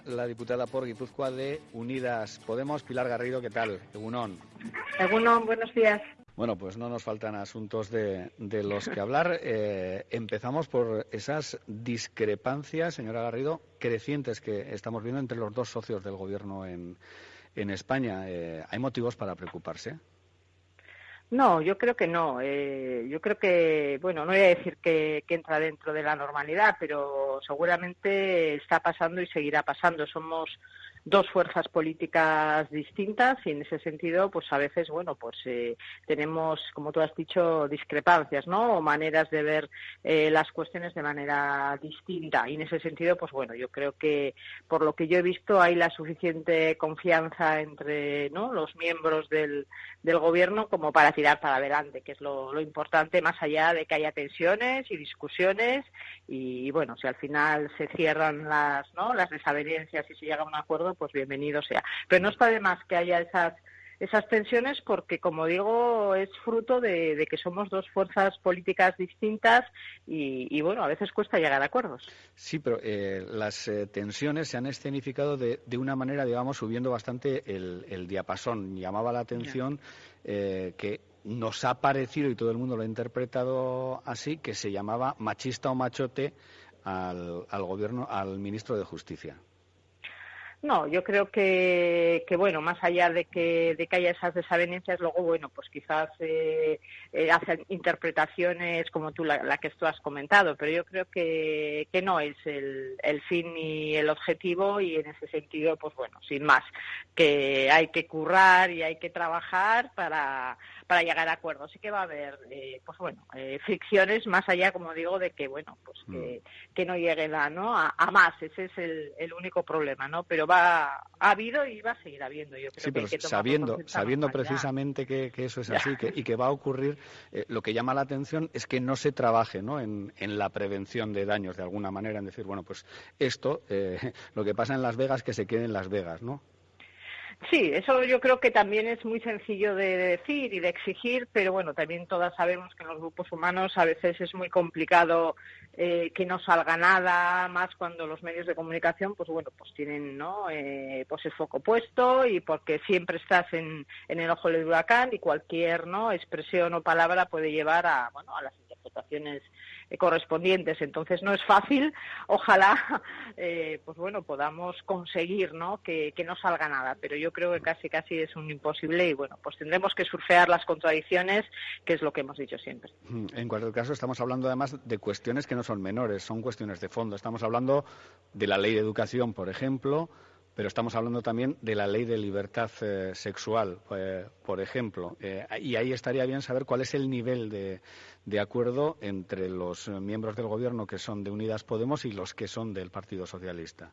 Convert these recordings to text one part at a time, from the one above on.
con la diputada por Guipúzcoa de Unidas Podemos, Pilar Garrido. ¿Qué tal? Egunón. Egunón, buenos días. Bueno, pues no nos faltan asuntos de, los que hablar. Eh, empezamos por esas discrepancias, señora Garrido, crecientes que estamos viendo entre los dos socios del Gobierno en, en España. Eh, ¿Hay motivos para preocuparse? No, yo creo que no. Eh, yo creo que, bueno, no voy a decir que, entra dentro de la normalidad, pero seguramente está pasando y seguirá pasando. Somos dos fuerzas políticas distintas y en ese sentido, pues a veces, bueno, pues eh, tenemos, como tú has dicho, discrepancias, ¿no? O maneras de ver eh, las cuestiones de manera distinta. Y en ese sentido, pues bueno, yo creo que por lo que yo he visto hay la suficiente confianza entre, ¿no? Los miembros del, del gobierno como para tirar para adelante, que es lo, importante, más allá de que haya tensiones y discusiones y, bueno, si al final se cierran las, ¿no? las desavenencias y se llega a un acuerdo, pues bienvenido sea. Pero no está de más que haya esas esas tensiones porque, como digo, es fruto de, que somos dos fuerzas políticas distintas y, bueno, a veces cuesta llegar a acuerdos. Sí, pero eh, las eh, tensiones se han escenificado de, de, una manera, digamos, subiendo bastante el, diapasón. Llamaba la atención eh, que nos ha parecido, y todo el mundo lo ha interpretado así, que se llamaba machista o machote al, al gobierno, al ministro de Justicia. No, yo creo que, que, bueno, más allá de que, de que haya esas desavenencias, luego, bueno, pues quizás eh, eh, hacen interpretaciones como tú, la, que tú has comentado, pero yo creo que, que no es el, el fin ni el objetivo y en ese sentido, pues bueno, sin más, que hay que currar y hay que trabajar para, para llegar a acuerdos. Sí que va a haber, eh, pues bueno, eh, fricciones más allá, como digo, de que, bueno, pues que, mm. que no llegue la, ¿no? A, a más, ese es el, el único problema, ¿no? Pero ha habido y va a seguir habiendo. Yo creo sí, pero sabiendo, sabiendo precisamente que, eso es así y que va a ocurrir, eh, lo que llama la atención es que no se trabaje ¿no? En, la prevención de daños de alguna manera, en decir, bueno, pues esto, eh, lo que pasa en Las Vegas, que se quede en Las Vegas, ¿no? Sí, eso yo creo que también es muy sencillo de decir y de exigir, pero bueno, también todas sabemos que en los grupos humanos a veces es muy complicado eh, que no salga nada, más cuando los medios de comunicación, pues bueno, pues tienen, ¿no? Eh, pues el foco puesto y porque siempre estás en, en el ojo del huracán y cualquier, ¿no? Expresión o palabra puede llevar a, bueno, a las interpretaciones correspondientes. Entonces no es fácil. Ojalá, eh, pues bueno, podamos conseguir, ¿no? Que, que, no salga nada. Pero yo creo que casi casi es un imposible y bueno, pues tendremos que surfear las contradicciones, que es lo que hemos dicho siempre. Mm, en cualquier caso, estamos hablando además de cuestiones que no son menores, son cuestiones de fondo. Estamos hablando de la ley de educación, por ejemplo pero estamos hablando también de la ley de libertad eh, sexual, eh, por ejemplo. Eh, y ahí estaría bien saber cuál es el nivel de, de, acuerdo entre los miembros del Gobierno que son de Unidas Podemos y los que son del Partido Socialista.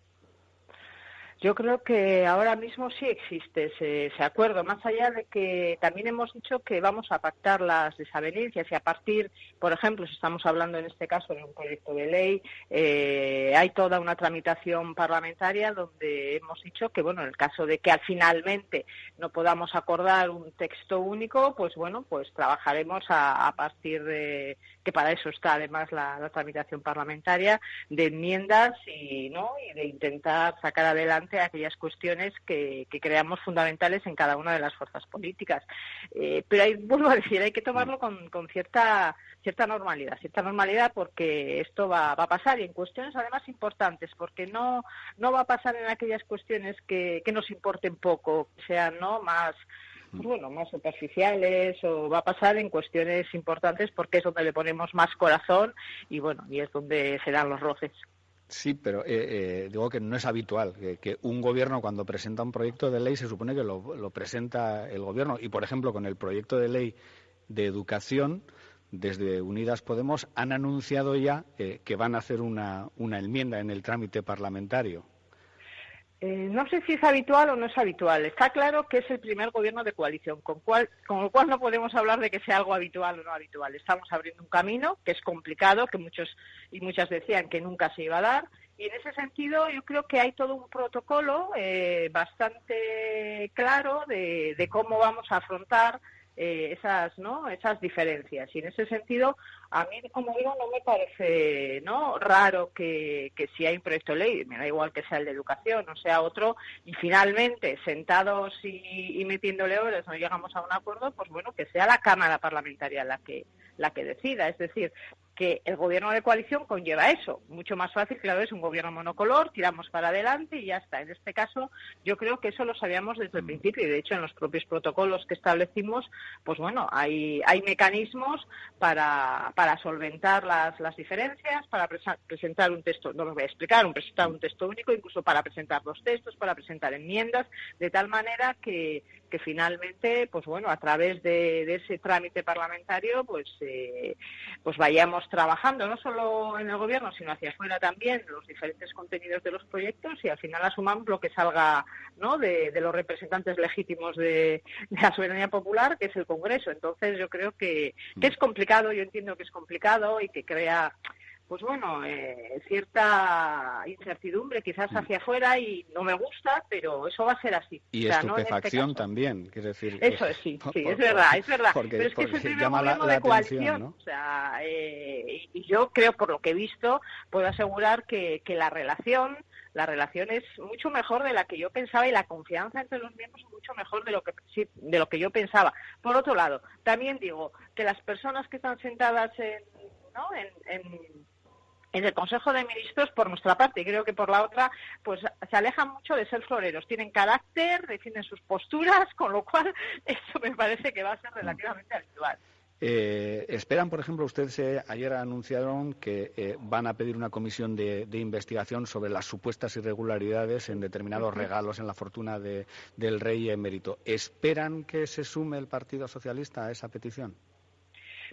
Yo creo que ahora mismo sí existe ese, acuerdo, más allá de que también hemos dicho que vamos a pactar las desavenencias y a partir, por ejemplo, si estamos hablando en este caso de un proyecto de ley, eh, hay toda una tramitación parlamentaria donde hemos dicho que, bueno, en el caso de que al finalmente no podamos acordar un texto único, pues bueno, pues trabajaremos a, partir de que para eso está además la, tramitación parlamentaria de enmiendas y no y de intentar sacar adelante aquellas cuestiones que, creamos fundamentales en cada una de las fuerzas políticas. Eh, pero hay, vuelvo a decir, hay que tomarlo con, cierta cierta normalidad, cierta normalidad porque esto va, a pasar y en cuestiones además importantes, porque no, no va a pasar en aquellas cuestiones que, que nos importen poco, que sean ¿no? más pues bueno, más superficiales o va a pasar en cuestiones importantes porque es donde le ponemos más corazón y bueno, y es donde se dan los roces. Sí, pero eh, eh, digo que no es habitual que, un gobierno cuando presenta un proyecto de ley se supone que lo, presenta el gobierno y, por ejemplo, con el proyecto de ley de educación desde Unidas Podemos han anunciado ya eh, que van a hacer una enmienda en el trámite parlamentario. Eh, no sé si es habitual o no es habitual. Está claro que es el primer gobierno de coalición, con, cual, con lo cual no podemos hablar de que sea algo habitual o no habitual. Estamos abriendo un camino que es complicado, que muchos y muchas decían que nunca se iba a dar. Y en ese sentido yo creo que hay todo un protocolo eh, bastante claro de, cómo vamos a afrontar eh, esas, ¿no? esas diferencias. Y en ese sentido, a mí, como digo, no me parece ¿no? raro que, que si hay un proyecto de ley, me da igual que sea el de educación o sea otro, y finalmente, sentados y, y metiéndole horas, no llegamos a un acuerdo, pues bueno, que sea la Cámara Parlamentaria la que, la que decida. Es decir, que el gobierno de coalición conlleva eso. Mucho más fácil, claro, es un gobierno monocolor, tiramos para adelante y ya está. En este caso, yo creo que eso lo sabíamos desde el mm. principio y, de hecho, en los propios protocolos que establecimos, pues bueno, hay, hay mecanismos para, para solventar las, las diferencias, para presentar un texto, no lo voy a explicar, un, presentar un texto único, incluso para presentar los textos, para presentar enmiendas, de tal manera que, que finalmente, pues bueno, a través de, ese trámite parlamentario, pues, eh, pues vayamos trabajando no solo en el gobierno, sino hacia afuera también los diferentes contenidos de los proyectos y al final asumamos lo que salga ¿no? de, los representantes legítimos de, la soberanía popular, que es el Congreso. Entonces yo creo que, que es complicado, yo entiendo que es complicado y que crea pues bueno, eh, cierta incertidumbre quizás hacia afuera y no me gusta, pero eso va a ser así. Y este estupefacción también, quiero decir. Eso es, sí, sí, es verdad, es verdad. pero es que es el primer gobierno de coalición, o sea, eh, y yo creo, por lo que he visto, puedo asegurar que, que la relación la relación es mucho mejor de la que yo pensaba y la confianza entre los miembros es mucho mejor de lo que de lo que yo pensaba. Por otro lado, también digo que las personas que están sentadas en, ¿no? en el Consejo de Ministros por nuestra parte y creo que por la otra pues se alejan mucho de ser floreros tienen carácter defienden sus posturas con lo cual eso me parece que va a ser relativamente habitual eh, esperan, por ejemplo, ustedes eh, ayer anunciaron que eh, van a pedir una comisión de, investigación sobre las supuestas irregularidades en determinados regalos en la fortuna del rey emérito. ¿Esperan que se sume el Partido Socialista a esa petición?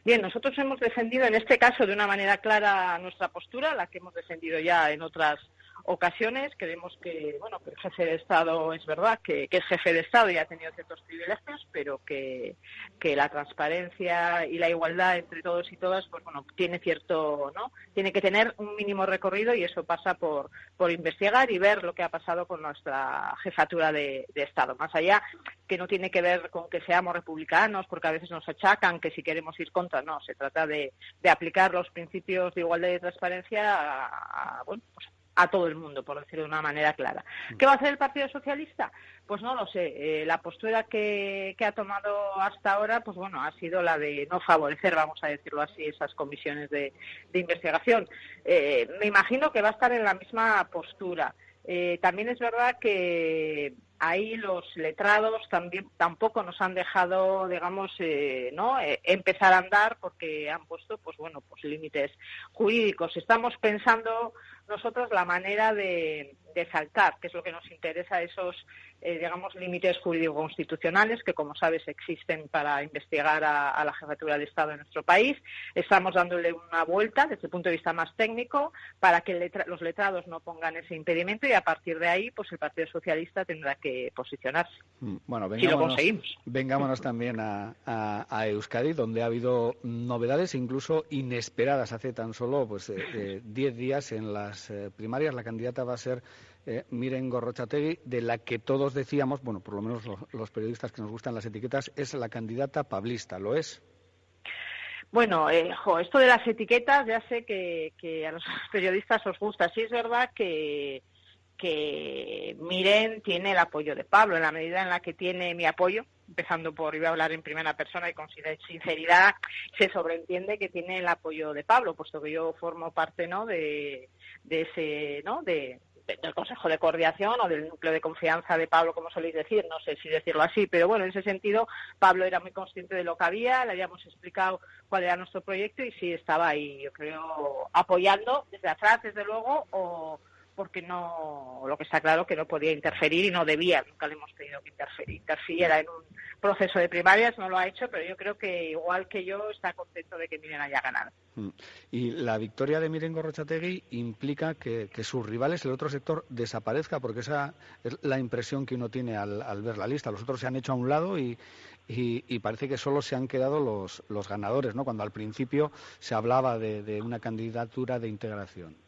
Bien, nosotros hemos defendido en este caso de una manera clara nuestra postura, la que hemos defendido ya en otras ocasiones. Creemos que, bueno, que el jefe de Estado es verdad que, es jefe de Estado y ha tenido ciertos privilegios, pero que, que, la transparencia y la igualdad entre todos y todas, pues bueno, tiene cierto, ¿no? Tiene que tener un mínimo recorrido y eso pasa por, por investigar y ver lo que ha pasado con nuestra jefatura de, Estado. Más allá que no tiene que ver con que seamos republicanos, porque a veces nos achacan que si queremos ir contra, no, se trata de, de aplicar los principios de igualdad y transparencia a, a bueno, pues a todo el mundo, por decirlo de una manera clara. Mm. ¿Qué va a hacer el Partido Socialista? Pues no lo sé. Eh, la postura que, ha tomado hasta ahora, pues bueno, ha sido la de no favorecer, vamos a decirlo así, esas comisiones de, investigación. Eh, me imagino que va a estar en la misma postura. Eh, también es verdad que ahí los letrados también tampoco nos han dejado digamos no empezar a andar porque han puesto pues bueno pues límites jurídicos estamos pensando nosotros la manera de, de saltar, que es lo que nos interesa, esos, eh, digamos, límites jurídico-constitucionales que, como sabes, existen para investigar a, la jefatura de Estado en nuestro país. Estamos dándole una vuelta desde el punto de vista más técnico para que los letrados no pongan ese impedimento y a partir de ahí, pues el Partido Socialista tendrá que posicionarse. Mm, bueno, vengámonos, vengámonos también a, Euskadi, donde ha habido novedades incluso inesperadas hace tan solo pues 10 eh, eh, días en las primarias. La candidata va a ser eh, Miren Gorrochategui, de la que todos decíamos, bueno, por lo menos los, periodistas que nos gustan las etiquetas, es la candidata pablista, ¿lo es? Bueno, eh, esto de las etiquetas ya sé que, a los periodistas os gusta. Sí es verdad que, que Miren tiene el apoyo de Pablo, en la medida en la que tiene mi apoyo, empezando por, iba a hablar en primera persona y con sinceridad, se sobreentiende que tiene el apoyo de Pablo, puesto que yo formo parte, ¿no?, de, de ese, ¿no?, de, del Consejo de Coordinación o del núcleo de confianza de Pablo, como soléis decir, no sé si decirlo así, pero bueno, en ese sentido Pablo era muy consciente de lo que había, le habíamos explicado cuál era nuestro proyecto y sí estaba ahí, yo creo, apoyando desde atrás, desde luego, o porque no, lo que está claro que no podía interferir y no debía, nunca le hemos pedido que interfiriera en un proceso de primarias, no lo ha hecho, pero yo creo que igual que yo está contento de que Miren haya ganado. Mm. Y la victoria de Miren Gorrochategui implica que, sus rivales, el otro sector, desaparezca, porque esa es la impresión que uno tiene al, ver la lista. Los otros se han hecho a un lado y, y, parece que solo se han quedado los, los ganadores, ¿no? Cuando al principio se hablaba de una candidatura de integración.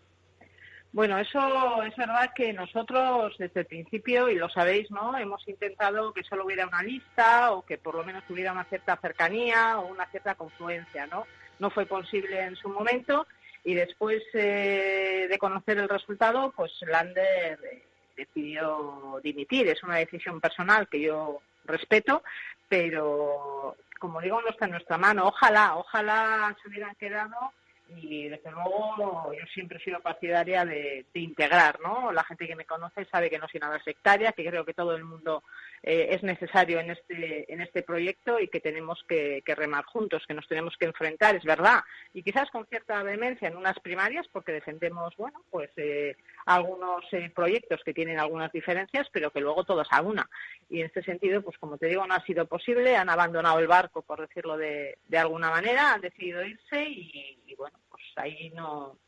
Bueno, eso es verdad que nosotros desde el principio, y lo sabéis, ¿no? Hemos intentado que solo hubiera una lista o que por lo menos hubiera una cierta cercanía o una cierta confluencia, ¿no? No fue posible en su momento y después eh, de conocer el resultado, pues Lander eh, decidió dimitir. Es una decisión personal que yo respeto, pero como digo, no está en nuestra mano. Ojalá, ojalá se hubieran quedado y desde luego yo siempre he sido partidaria de, integrar, ¿no? La gente que me conoce sabe que no soy nada sectaria, que creo que todo el mundo eh, es necesario en este, en este proyecto y que tenemos que, remar juntos, que nos tenemos que enfrentar, es verdad. Y quizás con cierta vehemencia en unas primarias, porque defendemos, bueno, pues eh, algunos eh, proyectos que tienen algunas diferencias, pero que luego todos a una. Y en este sentido, pues como te digo, no ha sido posible, han abandonado el barco, por decirlo de, de alguna manera, han decidido irse y bueno, pues ahí no,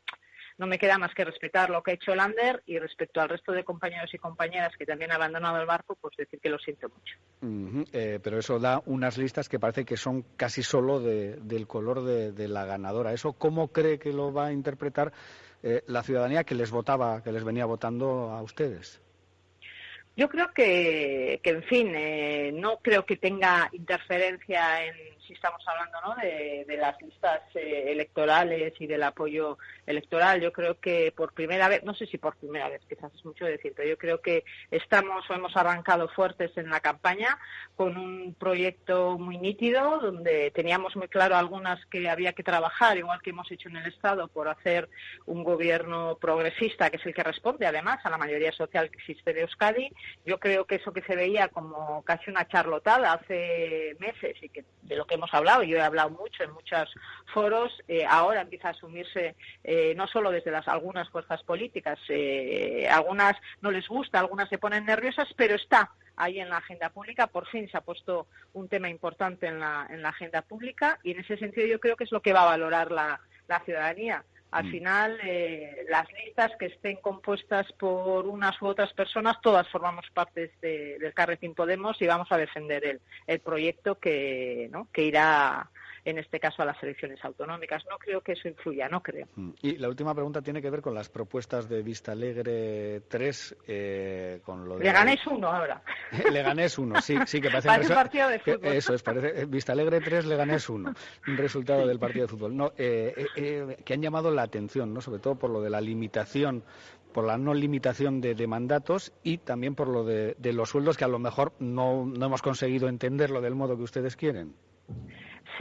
no me queda más que respetar lo que ha hecho Lander y respecto al resto de compañeros y compañeras que también han abandonado el barco, pues decir que lo siento mucho. Eh, pero eso da unas listas que parece que son casi solo del color de, la ganadora. ¿Eso cómo cree que lo va a interpretar eh, la ciudadanía que les votaba, que les venía votando a ustedes? Yo creo que, que en fin, eh, no creo que tenga interferencia en estamos hablando ¿no? de, las listas eh, electorales y del apoyo electoral. Yo creo que por primera vez, no sé si por primera vez, quizás es mucho decir, pero yo creo que estamos o hemos arrancado fuertes en la campaña con un proyecto muy nítido donde teníamos muy claro algunas que había que trabajar, igual que hemos hecho en el Estado, por hacer un gobierno progresista, que es el que responde además a la mayoría social que existe de Euskadi. Yo creo que eso que se veía como casi una charlotada hace meses y que de lo que hemos hablado, yo he hablado mucho en muchos foros, eh, ahora empieza a asumirse eh, no solo desde las algunas fuerzas políticas, eh, algunas no les gusta, algunas se ponen nerviosas, pero está ahí en la agenda pública, por fin se ha puesto un tema importante en la, en la agenda pública y en ese sentido yo creo que es lo que va a valorar la, ciudadanía. Al mm. final, las listas que estén compuestas por unas u otras personas, todas formamos parte de, del Carretín Podemos y vamos a defender el, el proyecto que, ¿no? que irá en este caso a las elecciones autonómicas. No creo que eso influya, no creo. Mm. Y la última pregunta tiene que ver con las propuestas de Vista Alegre 3. Eh, con lo de... Leganés 1 ahora. Leganés 1, sí, sí, que parece, un partido de fútbol. eso es, parece Vista Alegre 3, Leganés 1, un resultado del partido de fútbol. No, eh, eh, eh, que han llamado la atención, ¿no? sobre todo por lo de la limitación por la no limitación de, mandatos y también por lo de, de, los sueldos que a lo mejor no, no hemos conseguido entenderlo del modo que ustedes quieren.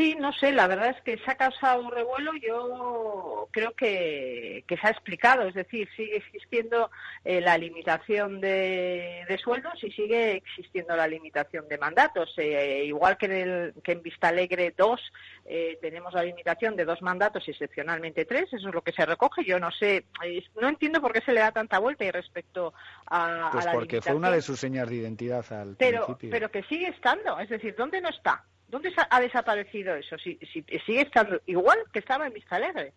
Sí, no sé, la verdad es que se ha causado un revuelo, yo creo que, se ha explicado, es decir, sigue existiendo eh, la limitación de, sueldos y sigue existiendo la limitación de mandatos. Eh, igual que en, el, que en Vista Alegre 2 eh, tenemos la limitación de dos mandatos y excepcionalmente tres, eso es lo que se recoge. Yo no sé, no entiendo por qué se le da tanta vuelta y respecto a, pues a la porque fue una de sus señas de identidad al pero, principio. Pero que sigue estando, es decir, ¿dónde no está? ¿Dónde ha desaparecido eso? Si, sigue estando igual que estaba en Vista Alegre.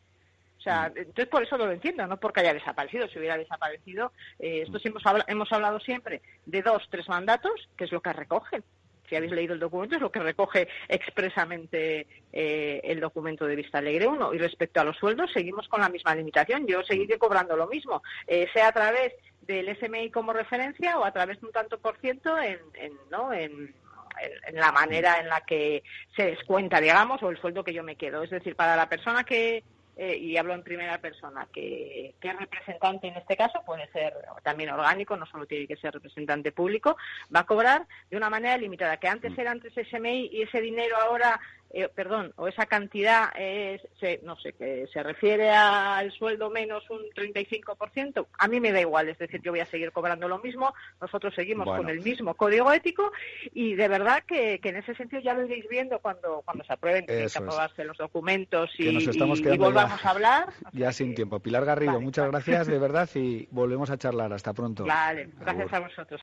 O sea, mm. entonces por eso no lo entiendo, no porque haya desaparecido. Si hubiera desaparecido, eh, esto mm. hemos, hablado, hemos hablado siempre de dos, tres mandatos, que es lo que recogen. Si habéis leído el documento, es lo que recoge expresamente eh, el documento de Vista Alegre 1. Y respecto a los sueldos, seguimos con la misma limitación. Yo seguiré cobrando lo mismo, eh, sea a través del SMI como referencia o a través de un tanto por ciento en, en, ¿no? en, en la manera en la que se descuenta, digamos, o el sueldo que yo me quedo. Es decir, para la persona que, eh, y hablo en primera persona, que, que, es representante en este caso, puede ser también orgánico, no solo tiene que ser representante público, va a cobrar de una manera limitada, que antes mm. era antes SMI y ese dinero ahora eh, perdón, o esa cantidad es, no sé, que se refiere al sueldo menos un 35%, a mí me da igual, es decir, yo voy a seguir cobrando lo mismo, nosotros seguimos con el mismo código ético y de verdad que, en ese sentido ya lo iréis viendo cuando, cuando se aprueben, que aprobarse los documentos y, volvamos a hablar. Ya sin tiempo. Pilar Garrido, muchas gracias de verdad y volvemos a charlar. Hasta pronto. Vale, gracias a vosotros.